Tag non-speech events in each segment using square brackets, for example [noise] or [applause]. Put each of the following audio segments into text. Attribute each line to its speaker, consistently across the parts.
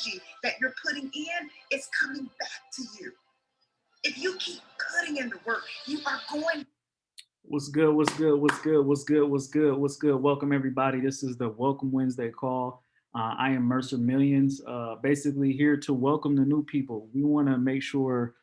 Speaker 1: energy that you're putting in is coming back to you. If you keep putting in the work, you are going.
Speaker 2: What's good? What's good? What's good? What's good? What's good? What's good? Welcome everybody. This is the Welcome Wednesday call. Uh, I am Mercer Millions, uh, basically here to welcome the new people. We want to make sure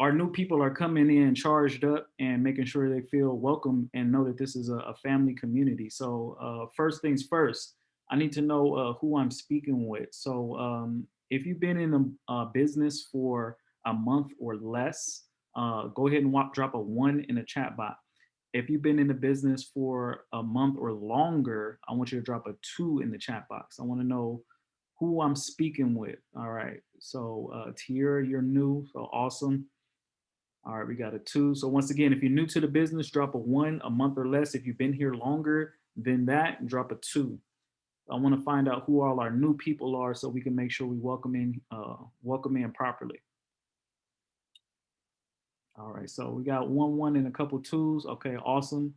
Speaker 2: our new people are coming in charged up and making sure they feel welcome and know that this is a, a family community. So uh, first things first, I need to know uh, who I'm speaking with. So um, if you've been in a, a, business for a month or less, uh, go ahead and walk, drop a one in the chat box. If you've been in the business for a month or longer, I want you to drop a two in the chat box. I want to know who I'm speaking with. All right. So uh, Tiara, you're new. So awesome. All right, we got a two. So once again, if you're new to the business, drop a one, a month or less. If you've been here longer than that, drop a two. I want to find out who all our new people are so we can make sure we welcome in, uh, welcome in properly. All right, so we got one, one and a couple twos. Okay, awesome.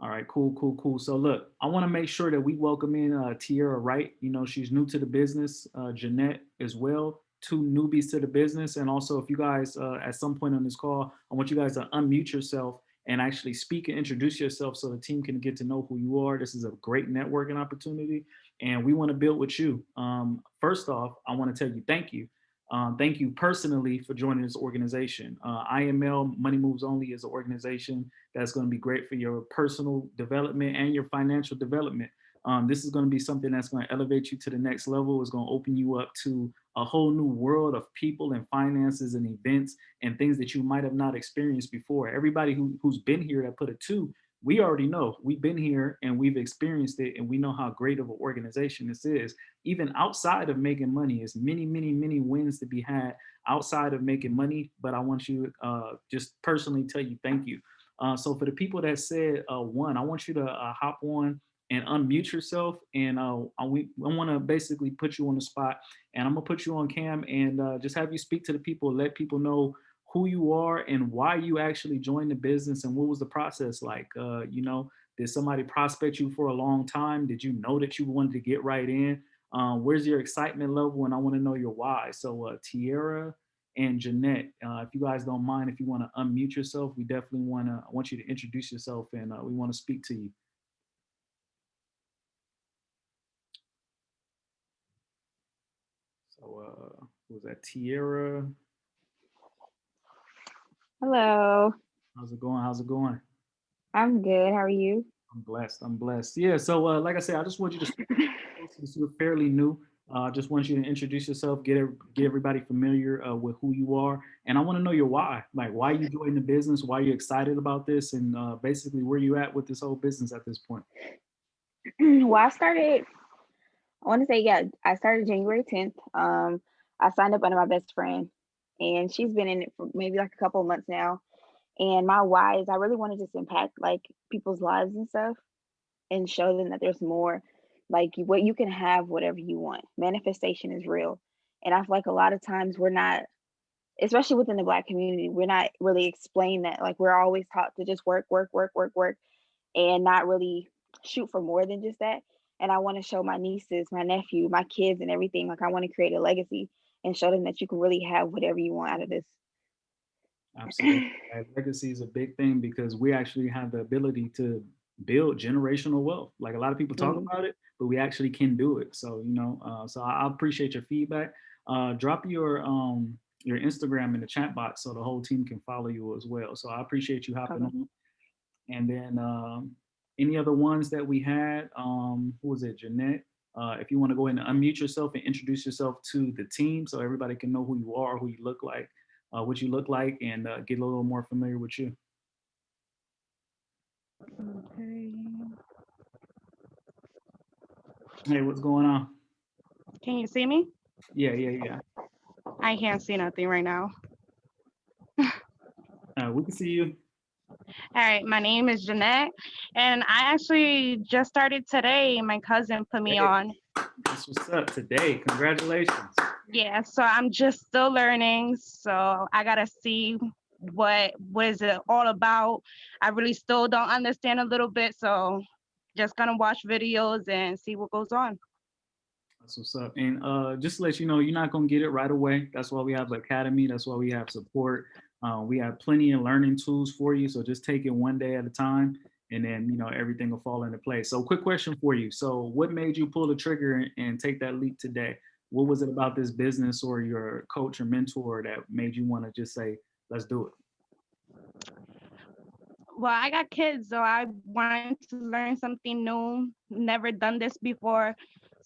Speaker 2: All right, cool, cool, cool. So look, I want to make sure that we welcome in uh, Tiara Wright. You know, she's new to the business. Uh, Jeanette as well, two newbies to the business. And also, if you guys uh, at some point on this call, I want you guys to unmute yourself and actually speak and introduce yourself so the team can get to know who you are. This is a great networking opportunity and we want to build with you. Um, first off, I want to tell you thank you. Um, thank you personally for joining this organization. Uh, IML Money Moves Only is an organization that's going to be great for your personal development and your financial development. Um, this is going to be something that's going to elevate you to the next level. It's going to open you up to a whole new world of people and finances and events and things that you might have not experienced before. Everybody who, who's been here that put it two, we already know we've been here and we've experienced it and we know how great of an organization this is. Even outside of making money, there's many, many, many wins to be had outside of making money. But I want you uh, just personally tell you thank you. Uh, so for the people that said uh, one, I want you to uh, hop on and unmute yourself. And uh, I, we, I want to basically put you on the spot and I'm gonna put you on cam and uh, just have you speak to the people, let people know who you are and why you actually joined the business and what was the process like. Uh, you know, did somebody prospect you for a long time? Did you know that you wanted to get right in? Uh, where's your excitement level? And I want to know your why. So uh, Tiara and Jeanette, uh, if you guys don't mind, if you want to unmute yourself, we definitely want to, I want you to introduce yourself and uh, we want to speak to you. So uh, was that Tierra?
Speaker 3: Hello.
Speaker 2: How's it going? How's it going?
Speaker 3: I'm good. How are you?
Speaker 2: I'm blessed. I'm blessed. Yeah. So uh, like I said, I just want you to [laughs] since you're fairly new. I uh, just want you to introduce yourself, get get everybody familiar uh, with who you are, and I want to know your why. Like why you joined the business, why you excited about this, and uh, basically where you at with this whole business at this point. [clears throat]
Speaker 3: well, I started I want to say, yeah, I started January 10th. Um, I signed up under my best friend, and she's been in it for maybe like a couple of months now. And my why is I really want to just impact like people's lives and stuff and show them that there's more like what you can have whatever you want. Manifestation is real. And I feel like a lot of times we're not, especially within the black community, we're not really explained that like we're always taught to just work, work, work, work, work, and not really shoot for more than just that and I want to show my nieces, my nephew, my kids, and everything. Like I want to create a legacy and show them that you can really have whatever you want out of this.
Speaker 2: Absolutely, [clears throat] legacy is a big thing because we actually have the ability to build generational wealth. Like a lot of people talk mm-hmm. about it, but we actually can do it. So you know, uh, so I, I, appreciate your feedback. Uh, drop your um your Instagram in the chat box so the whole team can follow you as well. So I appreciate you hopping okay. on. And then um, any other ones that we had, um, who was it, Jeanette? Uh, if you want to go ahead and unmute yourself and introduce yourself to the team so everybody can know who you are, who you look like, uh, what you look like, and uh, get a little more familiar with you.
Speaker 4: Okay.
Speaker 2: Hey, what's going on?
Speaker 4: Can you see me?
Speaker 2: Yeah, yeah, yeah.
Speaker 4: I can't see nothing right now. [laughs]
Speaker 2: uh, we can see you.
Speaker 4: All right, my name is Jeanette, and I actually just started today. My cousin put me hey, on.
Speaker 2: That's what's up today. Congratulations.
Speaker 4: Yeah, so I'm just still learning. So I gotta see what what is it all about. I really still don't understand a little bit, so just gonna watch videos and see what goes on.
Speaker 2: That's what's up. And uh, just to let you know, you're not gonna get it right away. That's why we have the academy. That's why we have support. Uh, we have plenty of learning tools for you. So just take it one day at a time, and then you know everything will fall into place. So, quick question for you. So, what made you pull the trigger and, and take that leap today? What was it about this business or your coach or mentor that made you want to just say, "Let's do it"?
Speaker 4: Well, I got kids, so I wanted to learn something new. Never done this before.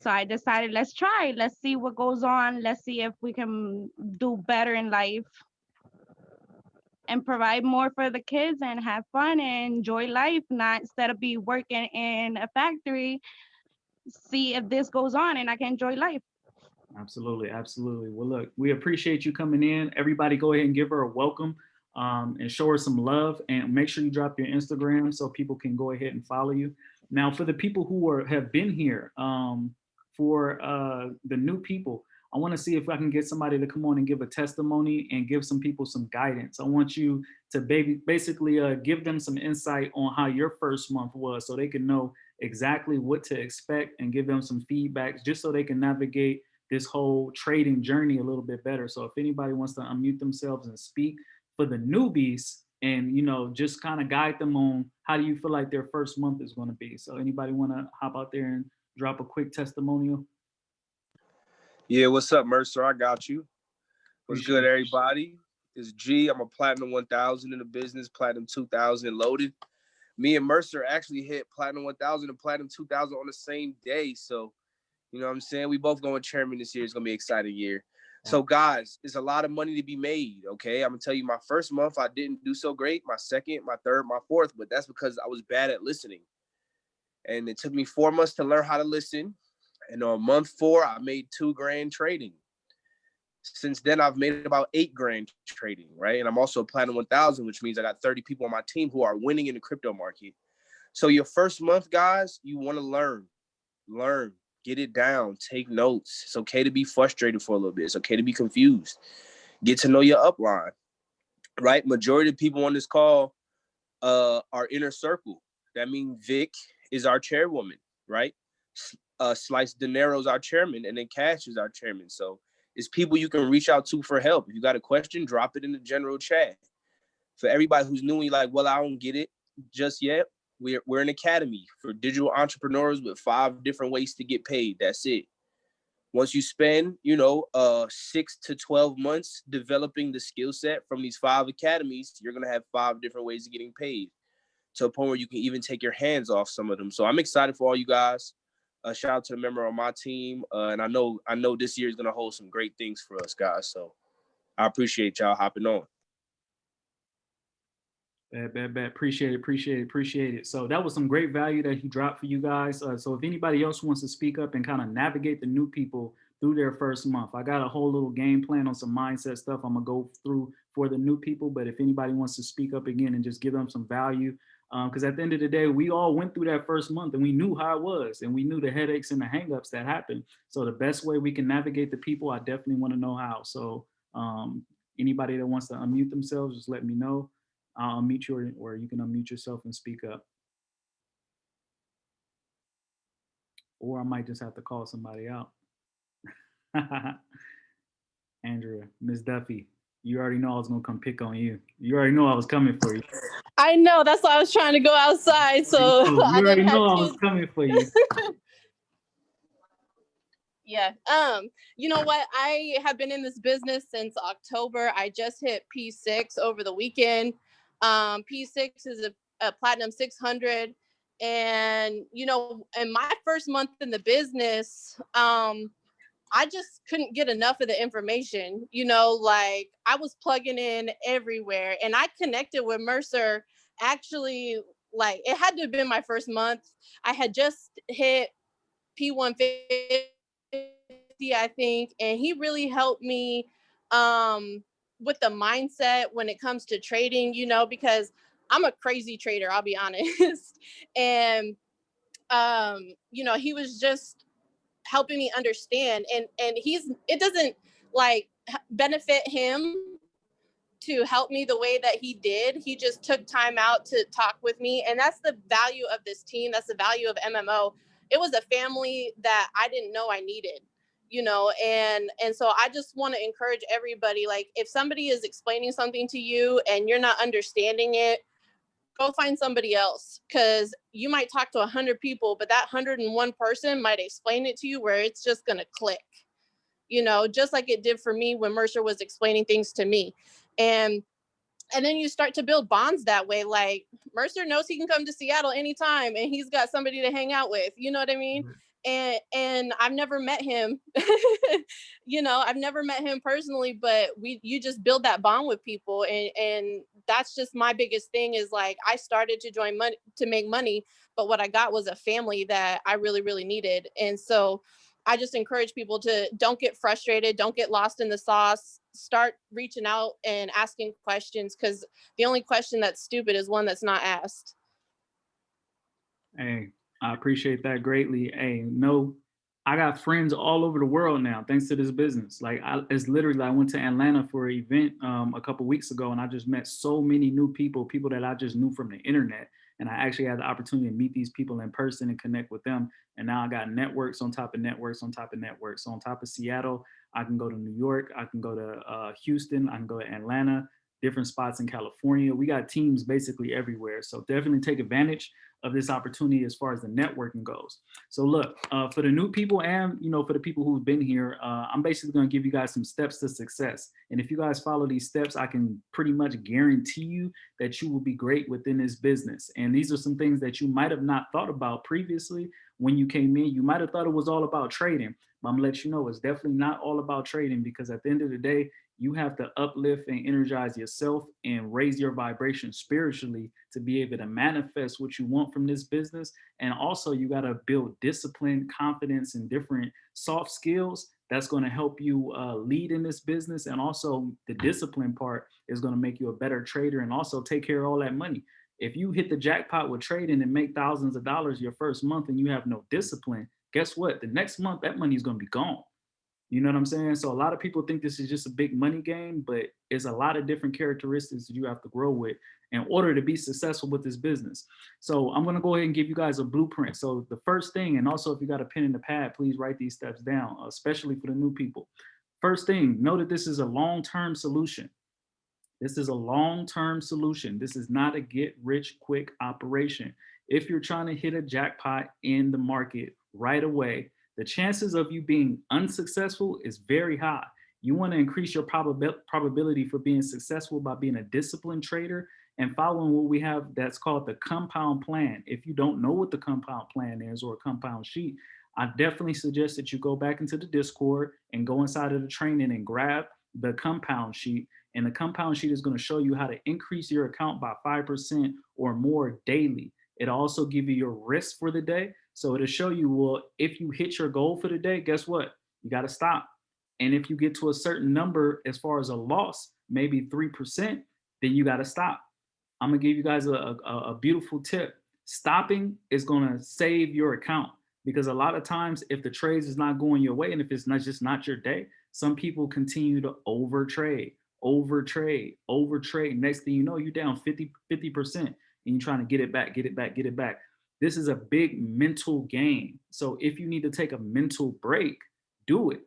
Speaker 4: So I decided, let's try. Let's see what goes on. Let's see if we can do better in life and provide more for the kids and have fun and enjoy life, not instead of be working in a factory, see if this goes on and I can enjoy life.
Speaker 2: Absolutely, absolutely. Well, look, we appreciate you coming in. Everybody, go ahead and give her a welcome um, and show her some love. And make sure you drop your Instagram so people can go ahead and follow you. Now, for the people who are have been here, um, for uh, the new people, I want to see if I can get somebody to come on and give a testimony and give some people some guidance. I want you to basically uh, give them some insight on how your first month was so they can know exactly what to expect and give them some feedback just so they can navigate this whole trading journey a little bit better. So if anybody wants to unmute themselves and speak for the newbies and you know just kind of guide them on how do you feel like their first month is going to be. So anybody want to hop out there and drop a quick testimonial?
Speaker 5: Yeah, what's up, Mercer? I got you. What's good, everybody? It's G. I'm a platinum 1000 in the business, platinum 2000 loaded. Me and Mercer actually hit platinum 1000 and platinum 2000 on the same day. So, you know what I'm saying? We both going chairman this year. It's going to be an exciting year. So, guys, it's a lot of money to be made. Okay. I'm going to tell you, my first month, I didn't do so great. My second, my third, my fourth, but that's because I was bad at listening. And it took me four months to learn how to listen. And on month four, I made two grand trading. Since then, I've made about eight grand trading, right? And I'm also platinum 1000, which means I got 30 people on my team who are winning in the crypto market. So your first month, guys, you want to learn, learn, get it down, take notes. It's okay to be frustrated for a little bit. It's okay to be confused. Get to know your upline, right? Majority of people on this call uh, are inner circle. That means Vic is our chairwoman, right? Uh, Slice Dinero's our chairman, and then Cash is our chairman. So it's people you can reach out to for help. If you got a question, drop it in the general chat. For everybody who's new and like, well, I don't get it just yet. We're we're an academy for digital entrepreneurs with five different ways to get paid. That's it. Once you spend, you know, uh six to 12 months developing the skill set from these five academies, you're gonna have five different ways of getting paid to a point where you can even take your hands off some of them. So I'm excited for all you guys a shout out to the member on my team, uh, and I know I know this year is gonna hold some great things for us guys. So I appreciate y'all hopping on.
Speaker 2: Bad, bad, bad. Appreciate it, appreciate it, appreciate it. So that was some great value that he dropped for you guys. Uh, so if anybody else wants to speak up and kind of navigate the new people through their first month, I got a whole little game plan on some mindset stuff I'm gonna go through for the new people. But if anybody wants to speak up again and just give them some value, because at the end of the day, we all went through that first month and we knew how it was and we knew the headaches and the hangups that happened. So the best way we can navigate the people, I definitely want to know how. So um, anybody that wants to unmute themselves, just let me know. I'll unmute you or, or you can unmute yourself and speak up. Or I might just have to call somebody out. [laughs] Andrea, Miss Duffy, you already know I was gonna come pick on you. You already know I was coming for you.
Speaker 6: I know. That's why I was trying to go outside. So
Speaker 2: you [laughs]
Speaker 6: I
Speaker 2: already know I was coming for you. [laughs]
Speaker 6: Yeah. Um, you know what? I have been in this business since October. I just hit P6 over the weekend. Um, P6 is a, a platinum 600. And, you know, in my first month in the business, um, I just couldn't get enough of the information. You know, like I was plugging in everywhere and I connected with Mercer actually like it had to have been my first month. I had just hit P150 I think, and he really helped me um, with the mindset when it comes to trading, you know, because I'm a crazy trader, I'll be [laughs] honest. and um, you know, he was just helping me understand and and he's it doesn't like benefit him to help me the way that he did. He just took time out to talk with me and that's the value of this team. That's the value of MMO it was a family that I didn't know I needed you know and and so i just want to encourage everybody like if somebody is explaining something to you and you're not understanding it go find somebody else because you might talk to 100 people but that 101 person might explain it to you where it's just going to click you know just like it did for me when mercer was explaining things to me. And and then you start to build bonds that way like mercer knows he can come to seattle anytime and he's got somebody to hang out with you know what i mean and and I've never met him. [laughs] you know, I've never met him personally, but we you just build that bond with people and and that's just my biggest thing is like I started to join money to make money, but what I got was a family that I really really needed. And so I just encourage people to don't get frustrated, don't get lost in the sauce, start reaching out and asking questions cuz the only question that's stupid is one that's not asked.
Speaker 2: Hey, I appreciate that greatly. Hey, no, I got friends all over the world now thanks to this business. Like I, it's literally, I went to Atlanta for an event um, a couple weeks ago and I just met so many new people, people that I just knew from the internet. And I actually had the opportunity to meet these people in person and connect with them. And now I got networks on top of networks on top of networks. So on top of Seattle, I can go to New York, I can go to uh, Houston, I can go to Atlanta, different spots in California. We got teams basically everywhere. So definitely take advantage of this opportunity as far as the networking goes. So look, uh, for the new people and you know for the people who've been here, uh, I'm basically going to give you guys some steps to success. And if you guys follow these steps, I can pretty much guarantee you that you will be great within this business. And these are some things that you might have not thought about previously when you came in. You might have thought it was all about trading, but I'm gonna let you know it's definitely not all about trading because at the end of the day, you have to uplift and energize yourself and raise your vibration spiritually to be able to manifest what you want from this business. And also you got to build discipline, confidence, and different soft skills that's going to help you uh, lead in this business. And also the discipline part is going to make you a better trader and also take care of all that money. If you hit the jackpot with trading and make thousands of dollars your first month and you have no discipline, guess what? The next month that money is going to be gone. You know what I'm saying? So a lot of people think this is just a big money game, but it's a lot of different characteristics that you have to grow with in order to be successful with this business. So I'm gonna go ahead and give you guys a blueprint. So the first thing, and also if you got a pen and a pad, please write these steps down, especially for the new people. First thing, know that this is a long-term solution. This is a long-term solution. This is not a get rich quick operation. If you're trying to hit a jackpot in the market right away, the chances of you being unsuccessful is very high. You want to increase your probab probability for being successful by being a disciplined trader and following what we have that's called the compound plan. If you don't know what the compound plan is or a compound sheet, I definitely suggest that you go back into the Discord and go inside of the training and grab the compound sheet. And the compound sheet is going to show you how to increase your account by 5% or more daily. It also give you your risk for the day. So it'll show you, well, if you hit your goal for the day, guess what? You got to stop. And if you get to a certain number as far as a loss, maybe 3%, then you got to stop. I'm to give you guys a, a, a beautiful tip. Stopping is to save your account because a lot of times if the trades is not going your way and if it's not just not your day, some people continue to over trade, over trade, over trade. Next thing you know, you're down 50, 50% and you're trying to get it back, get it back, get it back. This is a big mental game. So if you need to take a mental break, do it.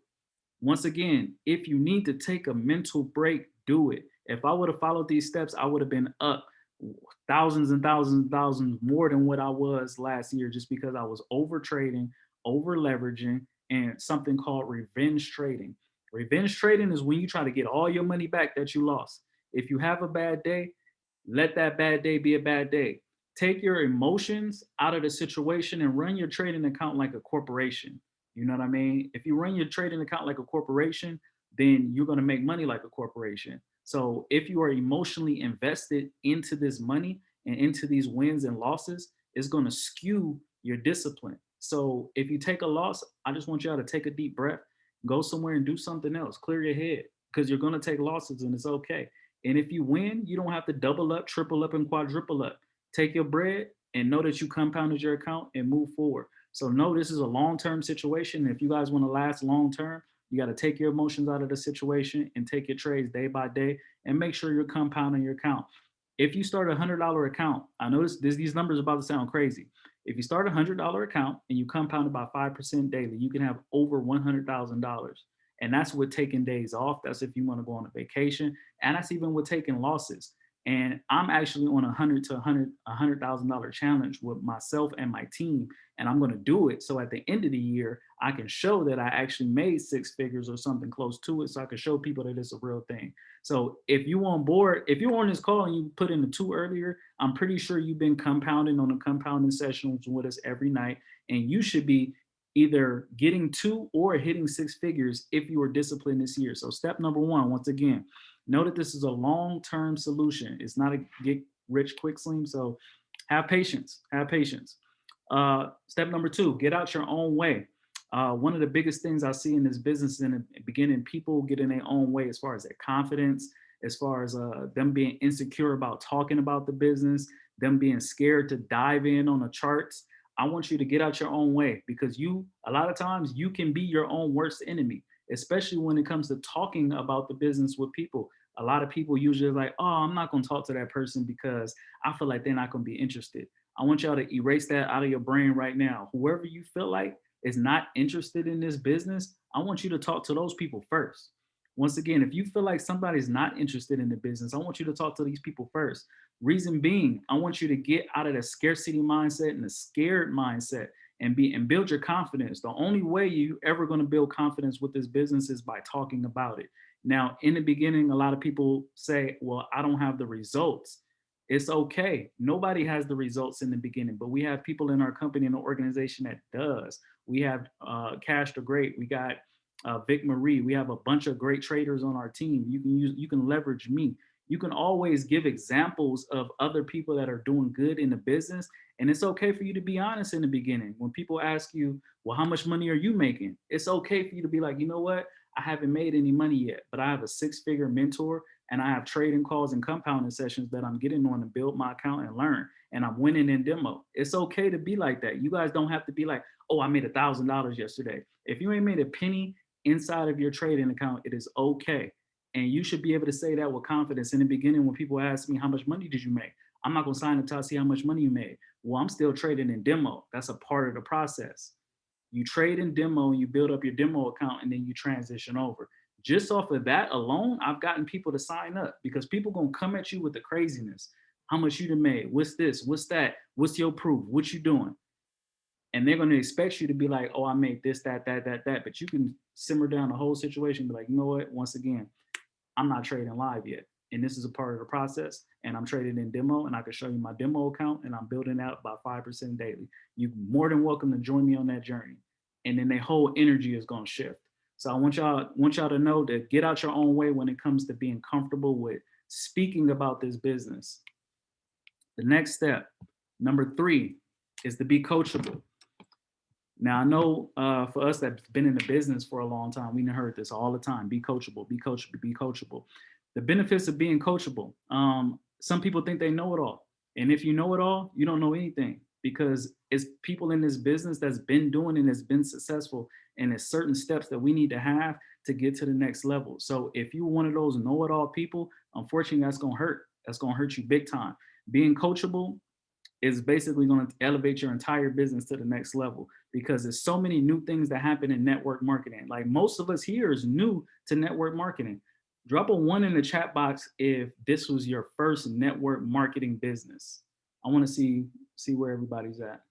Speaker 2: Once again, if you need to take a mental break, do it. If I would have followed these steps, I would have been up thousands and thousands and thousands more than what I was last year just because I was over trading, over leveraging, and something called revenge trading. Revenge trading is when you try to get all your money back that you lost. If you have a bad day, let that bad day be a bad day take your emotions out of the situation and run your trading account like a corporation. You know what I mean? If you run your trading account like a corporation, then you're going to make money like a corporation. So if you are emotionally invested into this money and into these wins and losses, it's going to skew your discipline. So if you take a loss, I just want y'all to take a deep breath, go somewhere and do something else, clear your head because you're going to take losses and it's okay. And if you win, you don't have to double up, triple up, and quadruple up take your bread and know that you compounded your account and move forward. So know this is a long-term situation. If you guys want to last long-term, you got to take your emotions out of the situation and take your trades day by day and make sure you're compounding your account. If you start a hundred dollar account, I know this, these numbers about to sound crazy. If you start a hundred dollar account and you compound it by five percent daily, you can have over one hundred thousand dollars. And that's with taking days off. That's if you want to go on a vacation, and that's even with taking losses. And I'm actually on a hundred to a hundred a hundred thousand dollar challenge with myself and my team, and I'm going to do it. So at the end of the year, I can show that I actually made six figures or something close to it, so I can show people that it's a real thing. So if you on board, if you're on this call and you put in the two earlier, I'm pretty sure you've been compounding on the compounding sessions with us every night, and you should be either getting two or hitting six figures if you are disciplined this year. So step number one, once again, know that this is a long-term solution. It's not a get rich quick scheme. So have patience, have patience. Uh, step number two, get out your own way. Uh, one of the biggest things I see in this business in the beginning, people get in their own way as far as their confidence, as far as uh, them being insecure about talking about the business, them being scared to dive in on the charts. I want you to get out your own way because you, a lot of times you can be your own worst enemy, especially when it comes to talking about the business with people. A lot of people usually like, oh, I'm not gonna talk to that person because I feel like they're not gonna be interested. I want y'all to erase that out of your brain right now. Whoever you feel like is not interested in this business, I want you to talk to those people first. Once again, if you feel like somebody's not interested in the business, I want you to talk to these people first. Reason being, I want you to get out of the scarcity mindset and the scared mindset and be and build your confidence. The only way you ever going to build confidence with this business is by talking about it. Now, in the beginning, a lot of people say, well, I don't have the results. It's okay. Nobody has the results in the beginning, but we have people in our company and organization that does. We have uh, Cash the Great. We got uh, Vic Marie. We have a bunch of great traders on our team. You can use, you can leverage me. You can always give examples of other people that are doing good in the business. And it's okay for you to be honest in the beginning. When people ask you, well, how much money are you making? It's okay for you to be like, you know what? I haven't made any money yet, but I have a six figure mentor and I have trading calls and compounding sessions that I'm getting on to build my account and learn. And I'm winning in demo. It's okay to be like that. You guys don't have to be like, oh, I made a thousand dollars yesterday. If you ain't made a penny inside of your trading account, it is okay. And you should be able to say that with confidence. In the beginning, when people ask me, how much money did you make? I'm not gonna sign until I see how much money you made. Well, I'm still trading in demo. That's a part of the process. You trade in demo, and you build up your demo account, and then you transition over. Just off of that alone, I've gotten people to sign up because people gonna come at you with the craziness. How much you done made? What's this? What's that? What's your proof? What you doing? And they're gonna expect you to be like, oh, I made this, that, that, that, that. But you can simmer down the whole situation, be like, you know what? Once again, I'm not trading live yet. And this is a part of the process. And I'm trading in demo and I can show you my demo account and I'm building out by 5% daily. You're more than welcome to join me on that journey. And then the whole energy is gonna shift. So I want y'all want y'all to know to get out your own way when it comes to being comfortable with speaking about this business. The next step, number three, is to be coachable. Now I know uh, for us that's been in the business for a long time, we've heard this all the time: be coachable, be coachable, be coachable. The benefits of being coachable. Um, some people think they know it all, and if you know it all, you don't know anything because it's people in this business that's been doing and has been successful and there's certain steps that we need to have to get to the next level. So if you're one of those know-it-all people, unfortunately, that's gonna hurt. That's gonna hurt you big time. Being coachable is basically gonna elevate your entire business to the next level because there's so many new things that happen in network marketing. Like most of us here is new to network marketing. Drop a one in the chat box if this was your first network marketing business. I wanna see, see where everybody's at.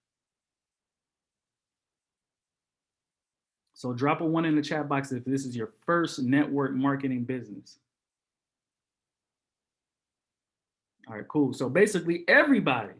Speaker 2: So drop a one in the chat box if this is your first network marketing business. All right, cool. So basically everybody,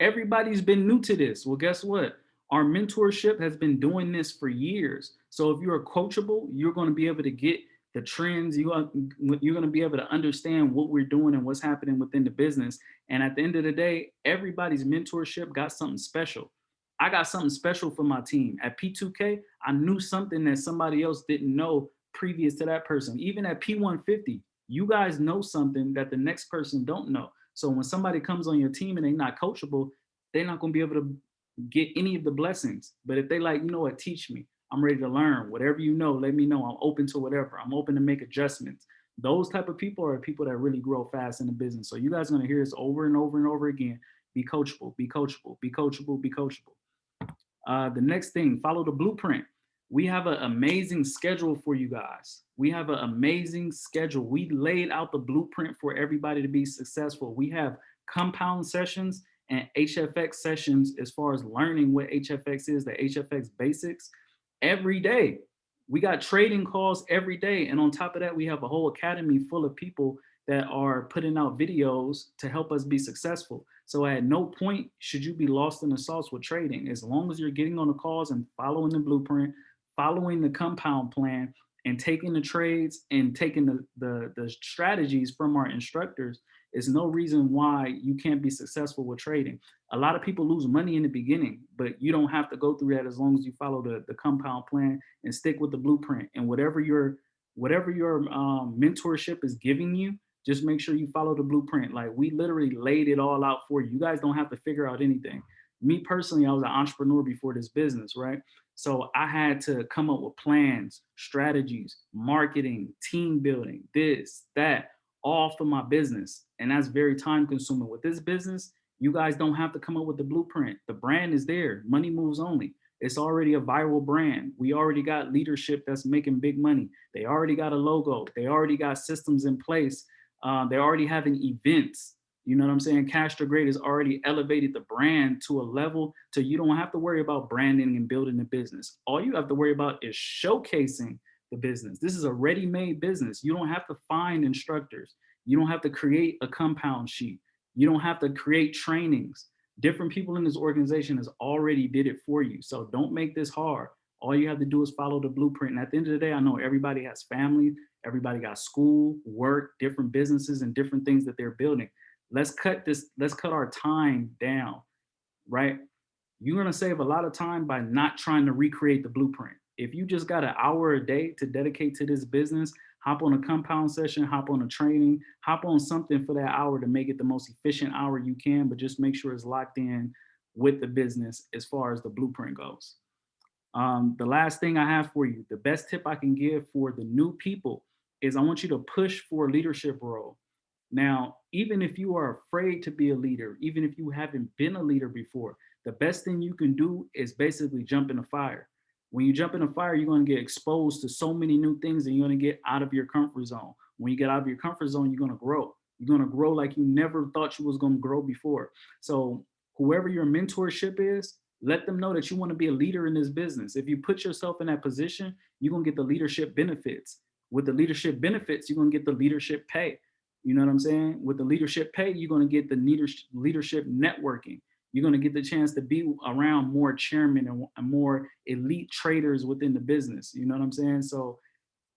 Speaker 2: everybody's been new to this. Well, guess what? Our mentorship has been doing this for years. So if you're coachable, you're going to be able to get the trends. You are, you're going to be able to understand what we're doing and what's happening within the business. And at the end of the day, everybody's mentorship got something special. I got something special for my team. At P2K, I knew something that somebody else didn't know previous to that person. Even at P150, you guys know something that the next person don't know. So when somebody comes on your team and they're not coachable, they're not gonna be able to get any of the blessings. But if they like, you know what, teach me. I'm ready to learn. Whatever you know, let me know. I'm open to whatever. I'm open to make adjustments. Those type of people are people that really grow fast in the business. So you guys are gonna hear this over and over and over again be coachable, be coachable, be coachable, be coachable. Uh, the next thing, follow the blueprint. We have an amazing schedule for you guys. We have an amazing schedule. We laid out the blueprint for everybody to be successful. We have compound sessions and HFX sessions as far as learning what HFX is, the HFX basics every day. We got trading calls every day. And on top of that, we have a whole academy full of people that are putting out videos to help us be successful. So at no point should you be lost in the sauce with trading. As long as you're getting on the calls and following the blueprint, following the compound plan and taking the trades and taking the, the, the strategies from our instructors, is no reason why you can't be successful with trading. A lot of people lose money in the beginning, but you don't have to go through that as long as you follow the, the compound plan and stick with the blueprint and whatever your whatever your um, mentorship is giving you, just make sure you follow the blueprint. Like we literally laid it all out for you. You guys don't have to figure out anything. Me personally, I was an entrepreneur before this business, right? So I had to come up with plans, strategies, marketing, team building, this, that, all for my business. And that's very time consuming. With this business, you guys don't have to come up with the blueprint. The brand is there, money moves only. It's already a viral brand. We already got leadership that's making big money. They already got a logo. They already got systems in place. Uh, they're already having events. You know what I'm saying? Cash the Great has already elevated the brand to a level to you don't have to worry about branding and building the business. All you have to worry about is showcasing the business. This is a ready-made business. You don't have to find instructors. You don't have to create a compound sheet. You don't have to create trainings. Different people in this organization has already did it for you. So don't make this hard. All you have to do is follow the blueprint. And at the end of the day, I know everybody has family, everybody got school, work, different businesses and different things that they're building. Let's cut this, let's cut our time down, right? You're gonna save a lot of time by not trying to recreate the blueprint if you just got an hour a day to dedicate to this business, hop on a compound session, hop on a training, hop on something for that hour to make it the most efficient hour you can, but just make sure it's locked in with the business as far as the blueprint goes. Um, the last thing I have for you, the best tip I can give for the new people is I want you to push for a leadership role. Now, even if you are afraid to be a leader, even if you haven't been a leader before, the best thing you can do is basically jump in the fire when you jump in a fire, you're going to get exposed to so many new things and you're going to get out of your comfort zone. When you get out of your comfort zone, you're going to grow. You're going to grow like you never thought you was going to grow before. So whoever your mentorship is, let them know that you want to be a leader in this business. If you put yourself in that position, you're going to get the leadership benefits. With the leadership benefits, you're going to get the leadership pay. You know what I'm saying? With the leadership pay, you're going to get the leadership networking you're going to get the chance to be around more chairmen and more elite traders within the business. You know what I'm saying? So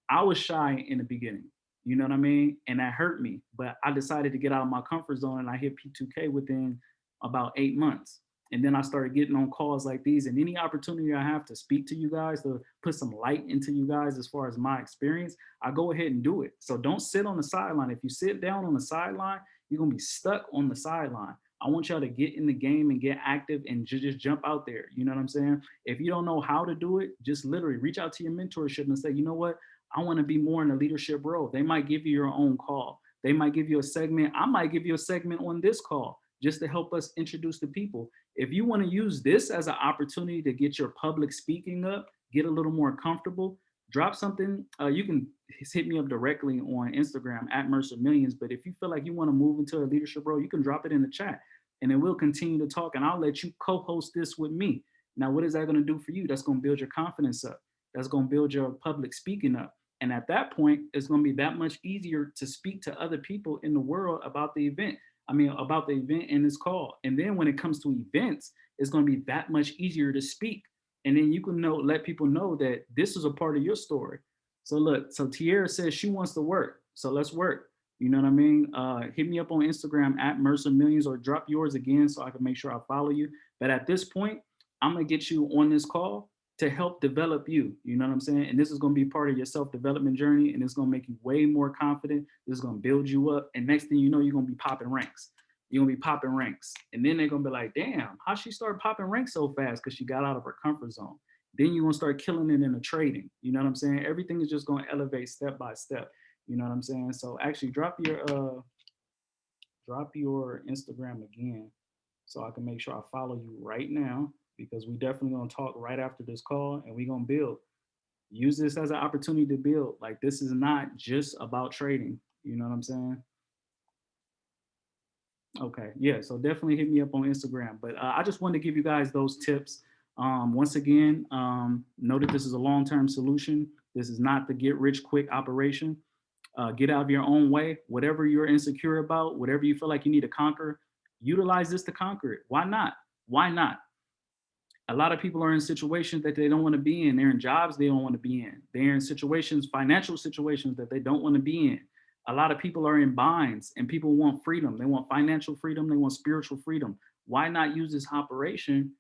Speaker 2: I was shy in the beginning, you know what I mean? And that hurt me, but I decided to get out of my comfort zone and I hit P2K within about eight months. And then I started getting on calls like these and any opportunity I have to speak to you guys, to put some light into you guys as far as my experience, I go ahead and do it. So don't sit on the sideline. If you sit down on the sideline, you're gonna be stuck on the sideline. I want y'all to get in the game and get active and just jump out there. You know what I'm saying? If you don't know how to do it, just literally reach out to your mentorship and say, you know what? I want to be more in a leadership role. They might give you your own call. They might give you a segment. I might give you a segment on this call just to help us introduce the people. If you want to use this as an opportunity to get your public speaking up, get a little more comfortable, drop something. Uh, you can hit me up directly on Instagram at Mercer Millions. But if you feel like you want to move into a leadership role, you can drop it in the chat and then we'll continue to talk and I'll let you co-host this with me. Now, what is that going to do for you? That's going to build your confidence up. That's going to build your public speaking up. And at that point, it's going to be that much easier to speak to other people in the world about the event. I mean, about the event in this call. And then when it comes to events, it's going to be that much easier to speak. And then you can know, let people know that this is a part of your story. So look, so Tierra says she wants to work. So let's work. You know what I mean? Uh, hit me up on Instagram at Mercer Millions or drop yours again so I can make sure I follow you. But at this point, I'm gonna get you on this call to help develop you. You know what I'm saying? And this is gonna be part of your self-development journey and it's gonna make you way more confident. This is gonna build you up. And next thing you know, you're gonna be popping ranks. You're gonna be popping ranks. And then they're gonna be like, damn, how she started popping ranks so fast? Because she got out of her comfort zone then you're gonna start killing it in the trading. You know what I'm saying? Everything is just gonna elevate step by step. You know what I'm saying? So actually drop your uh drop your Instagram again so I can make sure I follow you right now because we definitely gonna talk right after this call and we gonna build. Use this as an opportunity to build. Like this is not just about trading. You know what I'm saying? Okay, yeah, so definitely hit me up on Instagram. But uh, I just wanted to give you guys those tips. Um, once again, um, know that this is a long-term solution. This is not the get rich quick operation. Uh, get out of your own way. Whatever you're insecure about, whatever you feel like you need to conquer, utilize this to conquer it. Why not? Why not? A lot of people are in situations that they don't want to be in. They're in jobs they don't want to be in. They're in situations, financial situations that they don't want to be in. A lot of people are in binds and people want freedom. They want financial freedom. They want spiritual freedom. Why not use this operation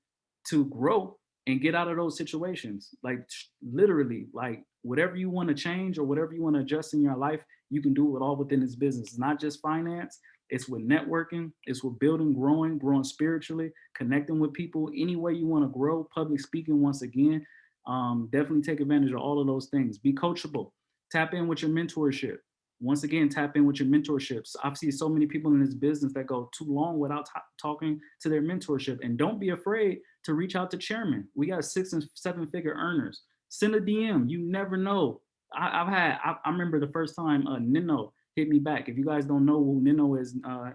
Speaker 2: to grow and get out of those situations? Like literally, like whatever you want to change or whatever you want to adjust in your life, you can do it all within this business. It's not just finance, it's with networking, it's with building, growing, growing spiritually, connecting with people any way you want to grow, public speaking once again. Um, definitely take advantage of all of those things. Be coachable, tap in with your mentorship. Once again, tap in with your mentorships. I've seen so many people in this business that go too long without talking to their mentorship. And don't be afraid to reach out to chairman. We got six and seven figure earners. Send a DM. You never know. I, have had, I, I, remember the first time uh, Nino hit me back. If you guys don't know who Nino is, uh,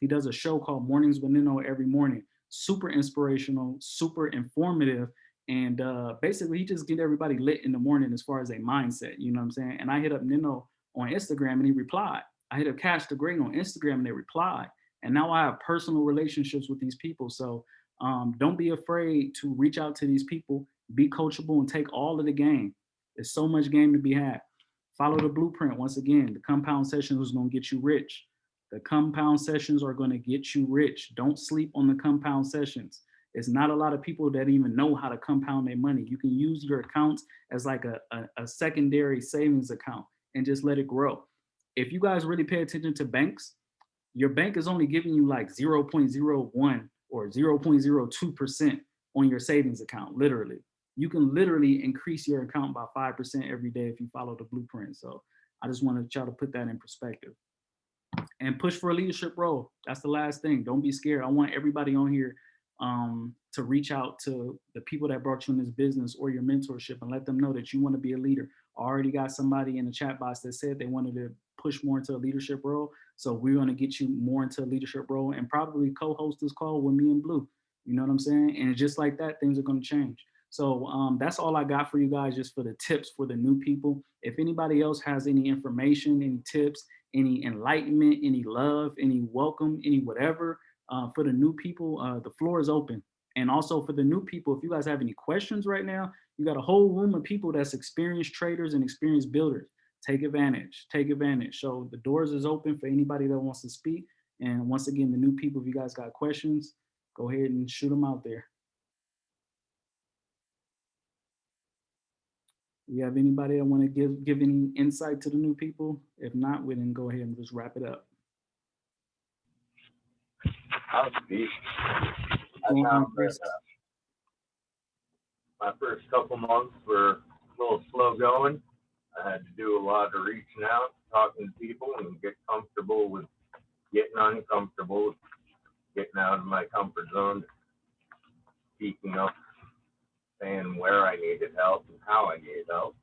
Speaker 2: he does a show called Mornings with Nino every morning. Super inspirational, super informative. And uh, basically he just get everybody lit in the morning as far as a mindset, you know what I'm saying? And I hit up Nino on Instagram and he replied. I hit up Cash the Great on Instagram and they replied. And now I have personal relationships with these people. So um, don't be afraid to reach out to these people, be coachable and take all of the game. There's so much game to be had. Follow the blueprint. Once again, the compound sessions is gonna get you rich. The compound sessions are gonna get you rich. Don't sleep on the compound sessions. It's not a lot of people that even know how to compound their money. You can use your accounts as like a, a, a secondary savings account and just let it grow. If you guys really pay attention to banks, your bank is only giving you like 0.01 or 0.02% on your savings account, literally. You can literally increase your account by 5% every day if you follow the blueprint. So I just wanted to try to put that in perspective. And push for a leadership role. That's the last thing. Don't be scared. I want everybody on here um, to reach out to the people that brought you in this business or your mentorship and let them know that you want to be a leader already got somebody in the chat box that said they wanted to push more into a leadership role. So we're going to get you more into a leadership role and probably co-host this call with me and Blue. You know what I'm saying? And just like that, things are going to change. So um, that's all I got for you guys, just for the tips for the new people. If anybody else has any information, any tips, any enlightenment, any love, any welcome, any whatever, uh, for the new people, uh, the floor is open. And also for the new people, if you guys have any questions right now, you got a whole room of people that's experienced traders and experienced builders. Take advantage, take advantage. So the doors is open for anybody that wants to speak. And once again, the new people, if you guys got questions, go ahead and shoot them out there. We have anybody that want to give give any insight to the new people? If not, we then go ahead and just wrap it up.
Speaker 7: I'll speak. That, uh, my first couple months were a little slow going. I had to do a lot of reaching out, talking to people, and get comfortable with getting uncomfortable, getting out of my comfort zone, speaking up, saying where I needed help and how I needed help.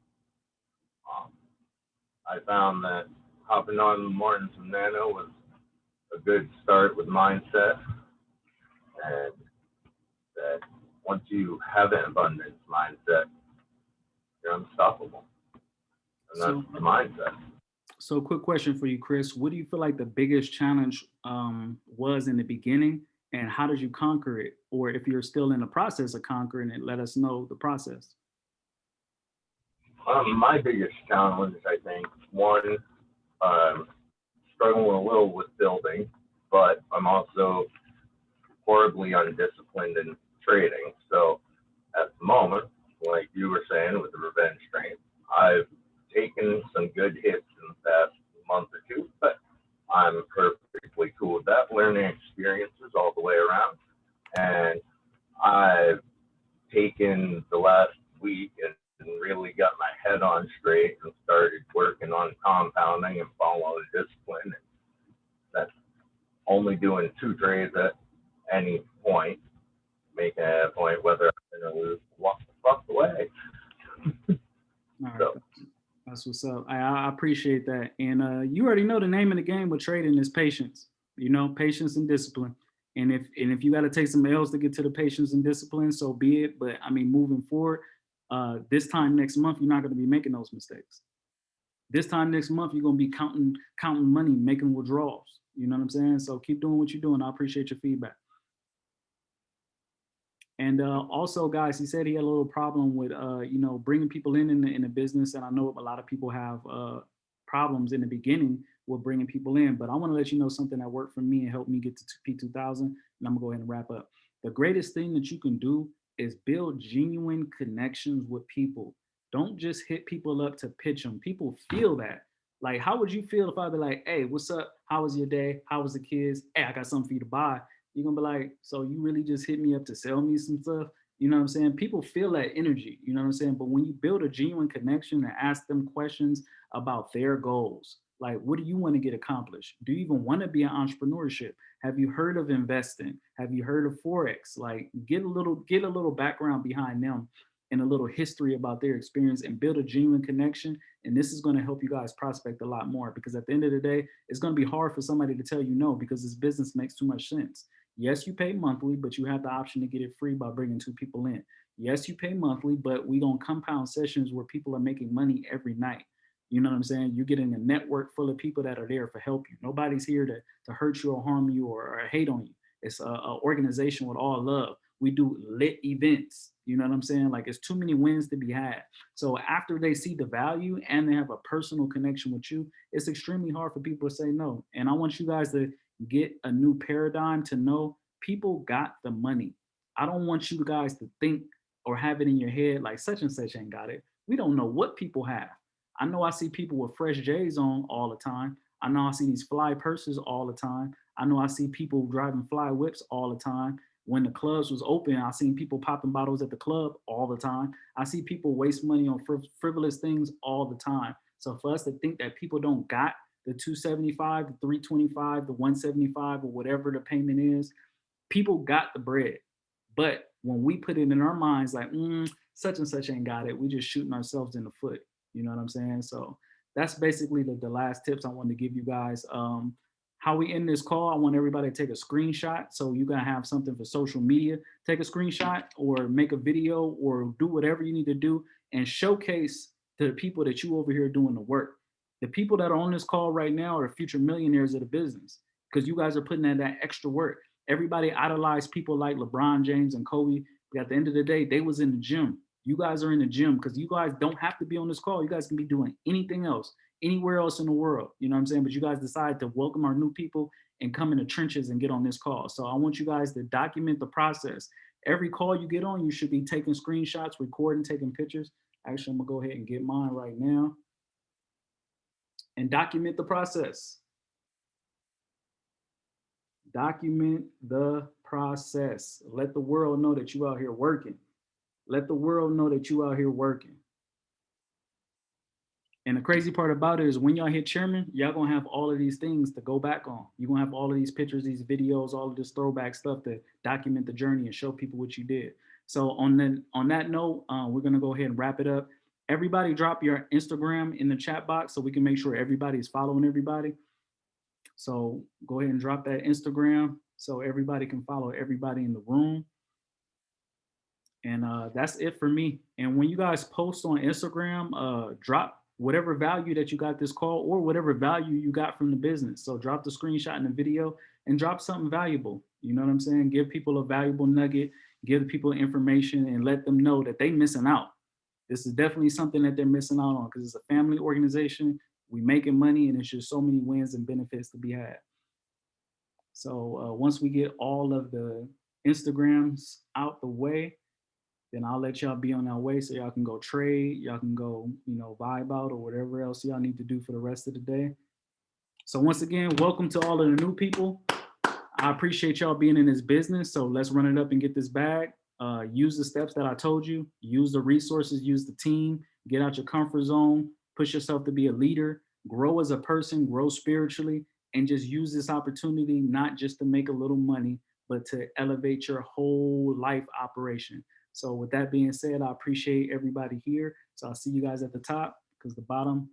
Speaker 7: Um, I found that hopping on in the mornings with Nino was a good start with mindset, and that once you have an abundance mindset, you're unstoppable. And that's so, the mindset.
Speaker 2: So quick question for you, Chris. What do you feel like the biggest challenge um, was in the beginning and how did you conquer it? Or if you're still in the process of conquering it, let us know the process.
Speaker 7: Um, my biggest challenge, I think, one, um, struggling a little with building, but I'm also horribly undisciplined in trading. So at the moment, like you were saying with the revenge trading, I've taken some good hits in the past month or two, but I'm perfectly cool with that. Learning experiences all the way around. And I've taken the last week and, and really got my head on straight and started working on compounding and following discipline. That's only doing two trades at any point make a point whether I'm gonna lose, walk the fuck away.
Speaker 2: All right.
Speaker 7: So-
Speaker 2: That's what's up. I, I appreciate that. And uh, you already know the name of the game with trading is patience. You know, patience and discipline. And if and if you got to take some L's to get to the patience and discipline, so be it. But I mean, moving forward, uh, this time next month, you're not going to be making those mistakes. This time next month, you're going to be counting counting money, making withdrawals. You know what I'm saying? So keep doing what you're doing. I appreciate your feedback. And uh, also, guys, he said he had a little problem with, uh, you know, bringing people in in the, in the business. And I know a lot of people have uh, problems in the beginning with bringing people in. But I want to let you know something that worked for me and helped me get to P2000. And I'm to go ahead and wrap up. The greatest thing that you can do is build genuine connections with people. Don't just hit people up to pitch them. People feel that. Like, how would you feel if I'd be like, hey, what's up? How was your day? How was the kids? Hey, I got something for you to buy you're gonna be like, so you really just hit me up to sell me some stuff? You know what I'm saying? People feel that energy, you know what I'm saying? But when you build a genuine connection and ask them questions about their goals, like what do you want to get accomplished? Do you even want to be an entrepreneurship? Have you heard of investing? Have you heard of Forex? Like get a little, get a little background behind them and a little history about their experience and build a genuine connection. And this is going to help you guys prospect a lot more because at the end of the day, it's going to be hard for somebody to tell you no because this business makes too much sense. Yes, you pay monthly, but you have the option to get it free by bringing two people in. Yes, you pay monthly, but we don't compound sessions where people are making money every night. You know what I'm saying? You're getting a network full of people that are there for help you. Nobody's here to, to hurt you or harm you or, or hate on you. It's a, a organization with all love. We do lit events. You know what I'm saying? Like it's too many wins to be had. So after they see the value and they have a personal connection with you, it's extremely hard for people to say no. And I want you guys to get a new paradigm to know people got the money. I don't want you guys to think or have it in your head like such and such ain't got it. We don't know what people have. I know I see people with fresh J's on all the time. I know I see these fly purses all the time. I know I see people driving fly whips all the time. When the clubs was open, I seen people popping bottles at the club all the time. I see people waste money on friv frivolous things all the time. So for us to think that people don't got the 275, the 325, the 175, or whatever the payment is, people got the bread. But when we put it in our minds, like, mm, such and such ain't got it, we just shooting ourselves in the foot. You know what I'm saying? So that's basically the, the last tips I wanted to give you guys. Um, how we end this call, I want everybody to take a screenshot. So you're gonna have something for social media. Take a screenshot or make a video or do whatever you need to do and showcase to the people that you over here doing the work. The people that are on this call right now are future millionaires of the business because you guys are putting in that extra work. Everybody idolized people like LeBron James and Kobe. But at the end of the day, they was in the gym. You guys are in the gym because you guys don't have to be on this call. You guys can be doing anything else, anywhere else in the world. You know what I'm saying? But you guys decide to welcome our new people and come in the trenches and get on this call. So I want you guys to document the process. Every call you get on, you should be taking screenshots, recording, taking pictures. Actually, I'm gonna go ahead and get mine right now and document the process. Document the process. Let the world know that you out here working. Let the world know that you out here working. And the crazy part about it is when y'all hit chairman, y'all gonna have all of these things to go back on. You're gonna have all of these pictures, these videos, all of this throwback stuff to document the journey and show people what you did. So on that, on that note, uh, we're gonna go ahead and wrap it up. Everybody drop your Instagram in the chat box so we can make sure everybody is following everybody. So go ahead and drop that Instagram so everybody can follow everybody in the room. And uh, that's it for me. And when you guys post on Instagram, uh, drop whatever value that you got this call or whatever value you got from the business. So drop the screenshot in the video and drop something valuable. You know what I'm saying? Give people a valuable nugget, give people information and let them know that they missing out. This is definitely something that they're missing out on because it's a family organization. We making money and it's just so many wins and benefits to be had. So uh, once we get all of the Instagrams out the way, then I'll let y'all be on our way so y'all can go trade, y'all can go, you know, vibe out or whatever else y'all need to do for the rest of the day. So once again, welcome to all of the new people. I appreciate y'all being in this business. So let's run it up and get this bag. Uh, use the steps that I told you, use the resources, use the team, get out your comfort zone, push yourself to be a leader, grow as a person, grow spiritually, and just use this opportunity, not just to make a little money, but to elevate your whole life operation. So with that being said, I appreciate everybody here. So I'll see you guys at the top because the bottom